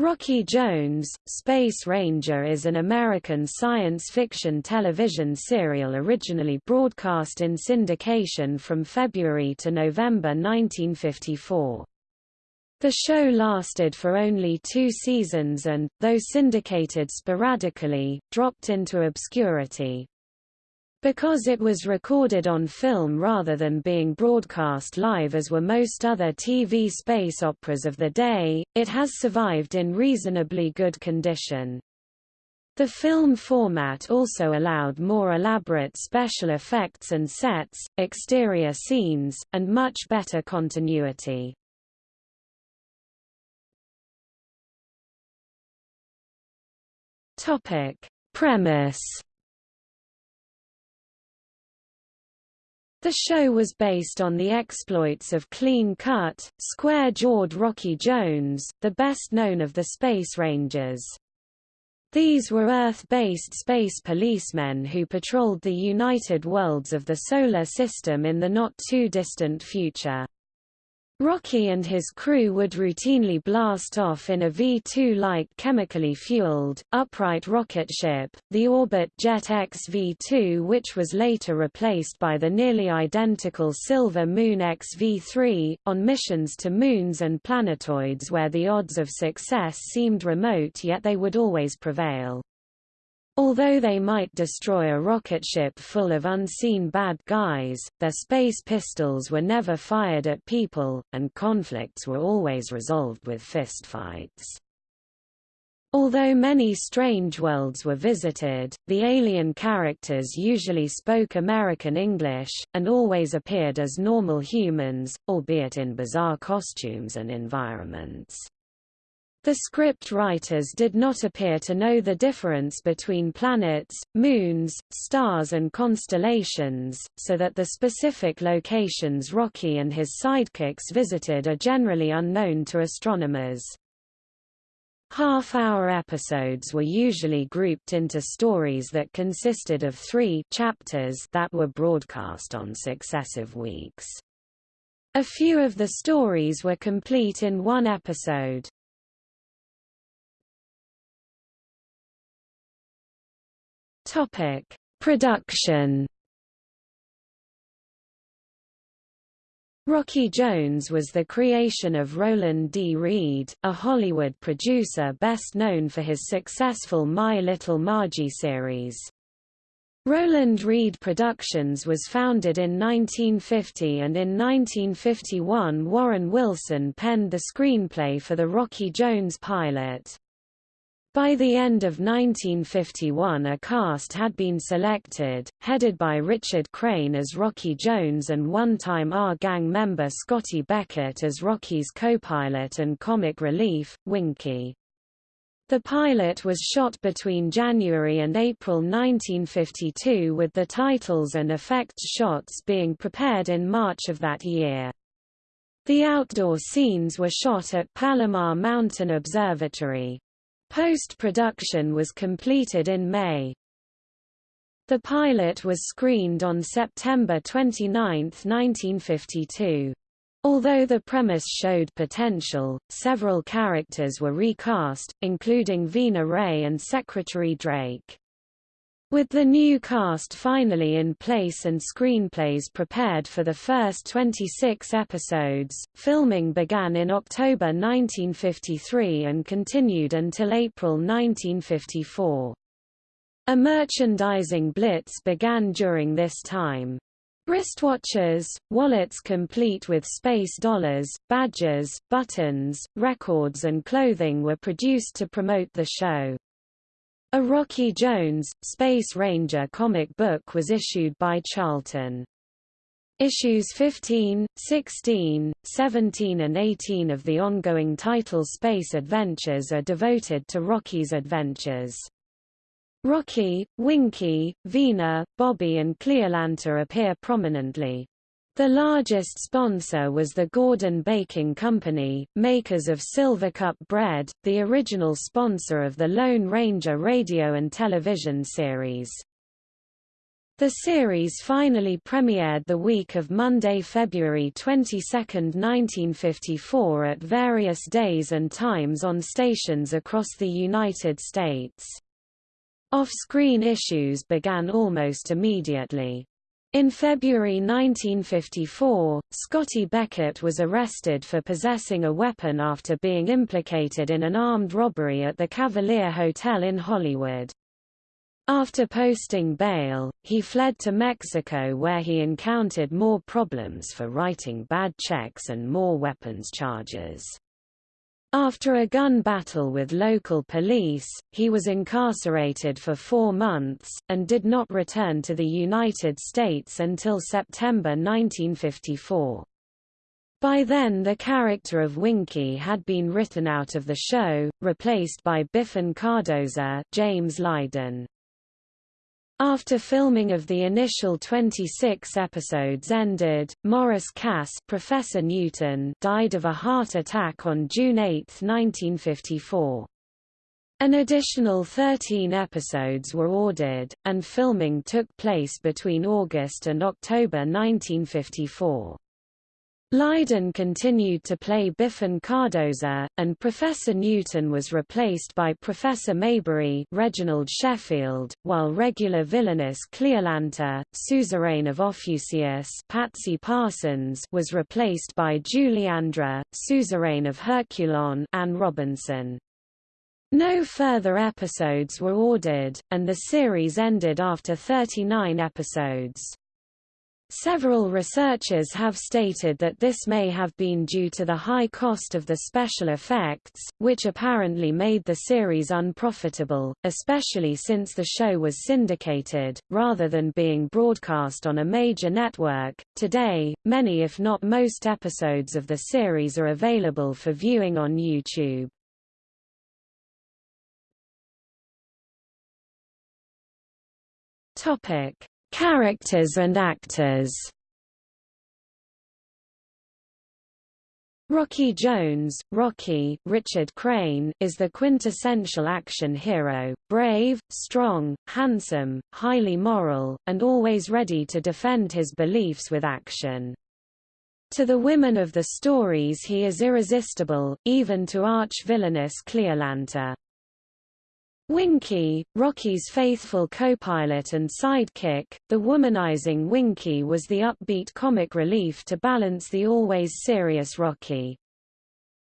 Rocky Jones, Space Ranger is an American science fiction television serial originally broadcast in syndication from February to November 1954. The show lasted for only two seasons and, though syndicated sporadically, dropped into obscurity. Because it was recorded on film rather than being broadcast live as were most other TV space operas of the day, it has survived in reasonably good condition. The film format also allowed more elaborate special effects and sets, exterior scenes, and much better continuity. Topic. Premise The show was based on the exploits of clean-cut, square-jawed Rocky Jones, the best known of the Space Rangers. These were Earth-based space policemen who patrolled the united worlds of the Solar System in the not-too-distant future. Rocky and his crew would routinely blast off in a V-2-like chemically fueled, upright rocket ship, the Orbit Jet X-V-2 which was later replaced by the nearly identical Silver Moon X-V-3, on missions to moons and planetoids where the odds of success seemed remote yet they would always prevail. Although they might destroy a rocket ship full of unseen bad guys, their space pistols were never fired at people, and conflicts were always resolved with fistfights. Although many strange worlds were visited, the alien characters usually spoke American English, and always appeared as normal humans, albeit in bizarre costumes and environments. The script writers did not appear to know the difference between planets, moons, stars and constellations, so that the specific locations Rocky and his sidekicks visited are generally unknown to astronomers. Half-hour episodes were usually grouped into stories that consisted of three chapters that were broadcast on successive weeks. A few of the stories were complete in one episode. Topic: Production. Rocky Jones was the creation of Roland D. Reed, a Hollywood producer best known for his successful My Little Margie series. Roland Reed Productions was founded in 1950 and in 1951 Warren Wilson penned the screenplay for the Rocky Jones pilot. By the end of 1951 a cast had been selected, headed by Richard Crane as Rocky Jones and one-time Our Gang member Scotty Beckett as Rocky's co-pilot and comic relief, Winky. The pilot was shot between January and April 1952 with the titles and effects shots being prepared in March of that year. The outdoor scenes were shot at Palomar Mountain Observatory. Post-production was completed in May. The pilot was screened on September 29, 1952. Although the premise showed potential, several characters were recast, including Vena Ray and Secretary Drake. With the new cast finally in place and screenplays prepared for the first 26 episodes, filming began in October 1953 and continued until April 1954. A merchandising blitz began during this time. Wristwatches, wallets complete with space dollars, badges, buttons, records and clothing were produced to promote the show. A Rocky Jones, Space Ranger comic book was issued by Charlton. Issues 15, 16, 17 and 18 of the ongoing title Space Adventures are devoted to Rocky's adventures. Rocky, Winky, Vena, Bobby and Cleolanta appear prominently. The largest sponsor was the Gordon Baking Company, makers of Silvercup bread, the original sponsor of the Lone Ranger radio and television series. The series finally premiered the week of Monday, February 22, 1954 at various days and times on stations across the United States. Off-screen issues began almost immediately. In February 1954, Scotty Beckett was arrested for possessing a weapon after being implicated in an armed robbery at the Cavalier Hotel in Hollywood. After posting bail, he fled to Mexico where he encountered more problems for writing bad checks and more weapons charges. After a gun battle with local police, he was incarcerated for four months, and did not return to the United States until September 1954. By then the character of Winky had been written out of the show, replaced by Biffen Cardoza James Lydon. After filming of the initial 26 episodes ended, Maurice Cass Professor Newton died of a heart attack on June 8, 1954. An additional 13 episodes were ordered, and filming took place between August and October 1954. Lydon continued to play Biffen Cardoza, and Professor Newton was replaced by Professor Maybury Reginald Sheffield, while regular villainess Cleolanta, suzerain of Ophusius Patsy Parsons was replaced by Juliandra, suzerain of Herculon Anne Robinson. No further episodes were ordered, and the series ended after 39 episodes. Several researchers have stated that this may have been due to the high cost of the special effects, which apparently made the series unprofitable, especially since the show was syndicated, rather than being broadcast on a major network. Today, many if not most episodes of the series are available for viewing on YouTube. Topic Characters and actors Rocky Jones, Rocky Richard Crane is the quintessential action hero, brave, strong, handsome, highly moral, and always ready to defend his beliefs with action. To the women of the stories he is irresistible, even to arch-villainous Cleolanta. Winky, Rocky's faithful co-pilot and sidekick, the womanizing Winky was the upbeat comic relief to balance the always serious Rocky.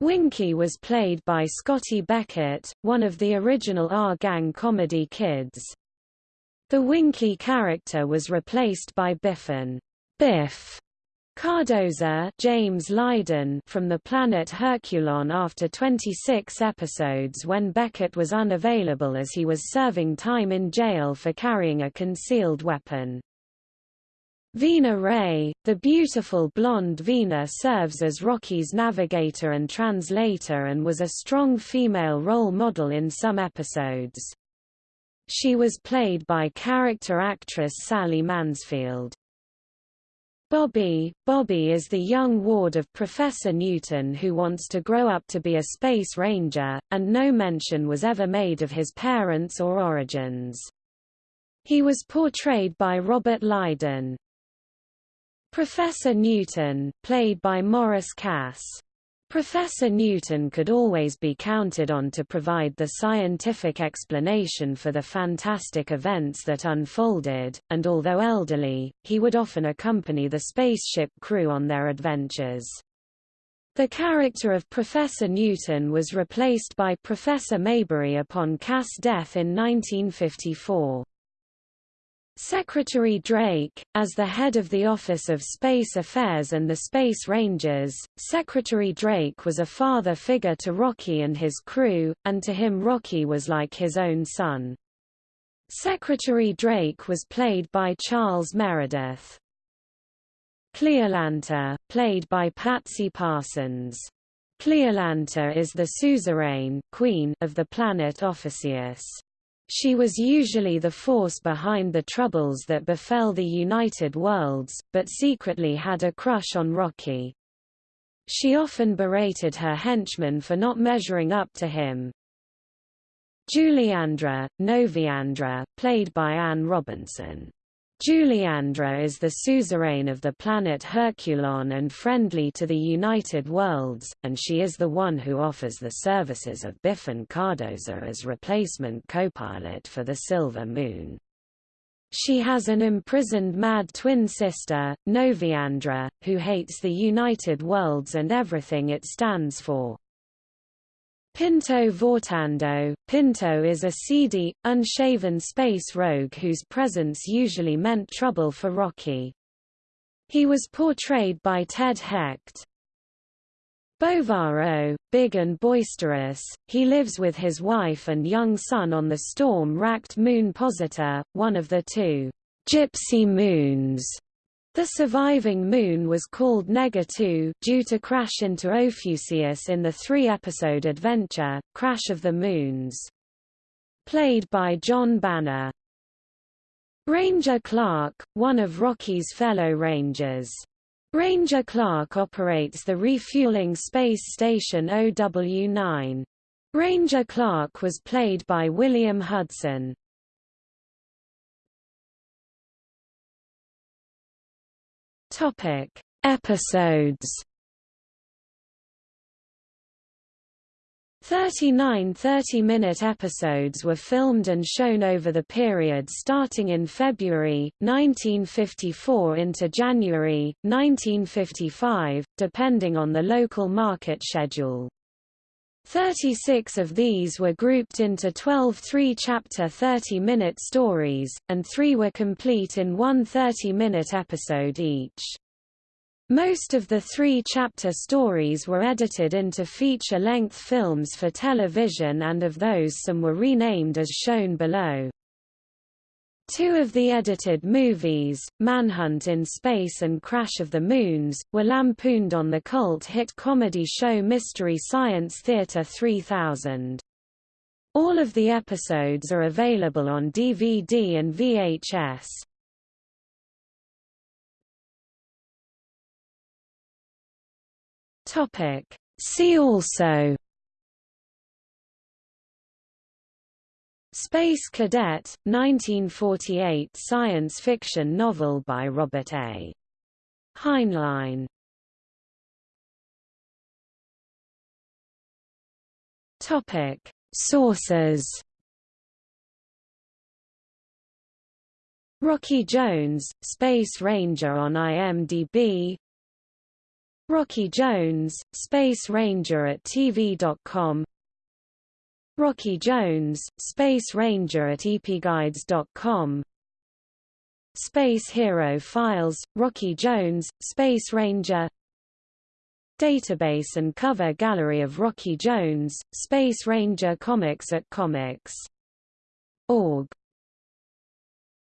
Winky was played by Scotty Beckett, one of the original Our Gang comedy kids. The Winky character was replaced by Biffen Biff Cardoza James Lydon from the planet Herculon after 26 episodes when Beckett was unavailable as he was serving time in jail for carrying a concealed weapon. Vena Ray, the beautiful blonde Vena serves as Rocky's navigator and translator and was a strong female role model in some episodes. She was played by character actress Sally Mansfield. Bobby Bobby is the young ward of Professor Newton who wants to grow up to be a space ranger, and no mention was ever made of his parents or origins. He was portrayed by Robert Lydon. Professor Newton, played by Maurice Cass Professor Newton could always be counted on to provide the scientific explanation for the fantastic events that unfolded, and although elderly, he would often accompany the spaceship crew on their adventures. The character of Professor Newton was replaced by Professor Maybury upon Cass' death in 1954. Secretary Drake, as the head of the Office of Space Affairs and the Space Rangers, Secretary Drake was a father figure to Rocky and his crew, and to him Rocky was like his own son. Secretary Drake was played by Charles Meredith. Cleolanta, played by Patsy Parsons. Cleolanta is the suzerain queen of the planet Ophusius. She was usually the force behind the troubles that befell the United Worlds, but secretly had a crush on Rocky. She often berated her henchmen for not measuring up to him. Juliandra, Noviandra, played by Anne Robinson. Juliandra is the suzerain of the planet Herculon and friendly to the United Worlds, and she is the one who offers the services of Biffen Cardoza as replacement co-pilot for the Silver Moon. She has an imprisoned mad twin sister, Noviandra, who hates the United Worlds and everything it stands for. Pinto Vortando Pinto is a seedy, unshaven space rogue whose presence usually meant trouble for Rocky. He was portrayed by Ted Hecht. Bovaro, big and boisterous, he lives with his wife and young son on the storm-racked moon Posita, one of the two gypsy moons the surviving moon was called Nega 2 due to crash into Ophusius in the three-episode adventure, Crash of the Moons. Played by John Banner. Ranger Clark, one of Rocky's fellow Rangers. Ranger Clark operates the refueling space station OW-9. Ranger Clark was played by William Hudson. Topic: Episodes. 39 30-minute episodes were filmed and shown over the period starting in February, 1954 into January, 1955, depending on the local market schedule. 36 of these were grouped into 12 three-chapter 30-minute stories, and three were complete in one 30-minute episode each. Most of the three-chapter stories were edited into feature-length films for television and of those some were renamed as shown below. Two of the edited movies, Manhunt in Space and Crash of the Moons, were lampooned on the cult hit comedy show Mystery Science Theater 3000. All of the episodes are available on DVD and VHS. See also Space Cadet, 1948 science fiction novel by Robert A. Heinlein. Topic: Sources. Rocky Jones, Space Ranger on IMDb Rocky Jones, Space Ranger at TV.com Rocky Jones, Space Ranger at epguides.com Space Hero Files, Rocky Jones, Space Ranger. Database and cover gallery of Rocky Jones, Space Ranger comics at comics.org